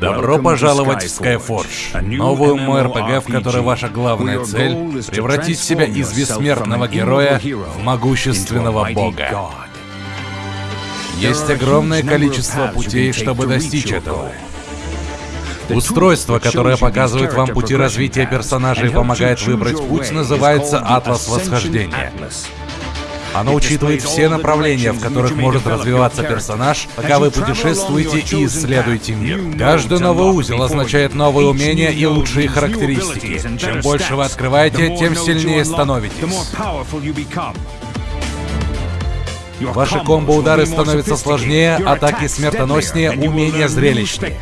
Добро пожаловать в Skyforge, новую MMORPG, в которой ваша главная цель — превратить себя из бессмертного героя в могущественного бога. Есть огромное количество путей, чтобы достичь этого. Устройство, которое показывает вам пути развития персонажа и помогает выбрать путь, называется Атлас Восхождения. Оно учитывает все направления, в которых может развиваться персонаж, пока вы путешествуете и исследуете мир. Каждый новый узел означает новые умения и лучшие характеристики. Чем больше вы открываете, тем сильнее становитесь. Ваши комбо-удары становятся сложнее, атаки смертоноснее, умения зрелищнее.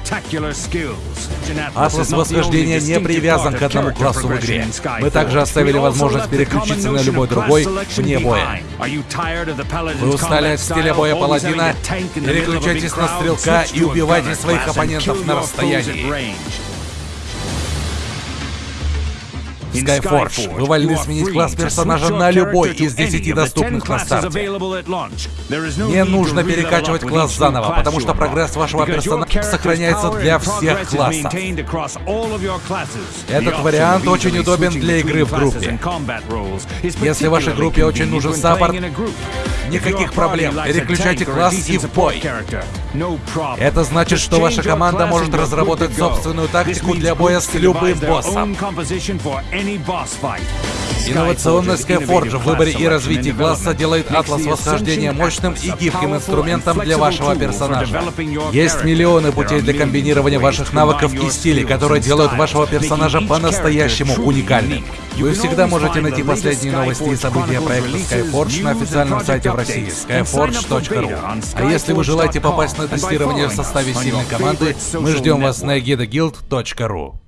Атлас восхождения не привязан к одному классу в игре. Мы также оставили возможность переключиться на любой другой вне боя. Вы устали от стиля боя паладина? Переключайтесь на стрелка и убивайте своих оппонентов на расстоянии. Skyforge. Вы вольны сменить класс персонажа на любой из 10 доступных на старте. Не нужно перекачивать класс заново, потому что прогресс вашего персонажа сохраняется для всех классов. Этот вариант очень удобен для игры в группе. Если вашей группе очень нужен саппорт, никаких проблем. Переключайте класс и в бой. Это значит, что ваша команда может разработать собственную тактику для боя с любым боссом. Инновационность Skyforge в выборе и развитии класса делает Атлас Восхождения мощным и гибким инструментом для вашего персонажа. Есть миллионы путей для комбинирования ваших навыков и стилей, которые делают вашего персонажа по-настоящему уникальным. Вы всегда можете найти последние новости и события проекта Skyforge на официальном сайте в России skyforge.ru. А если вы желаете попасть на тестирование в составе сильной команды, мы ждем вас на egidaguild.ru.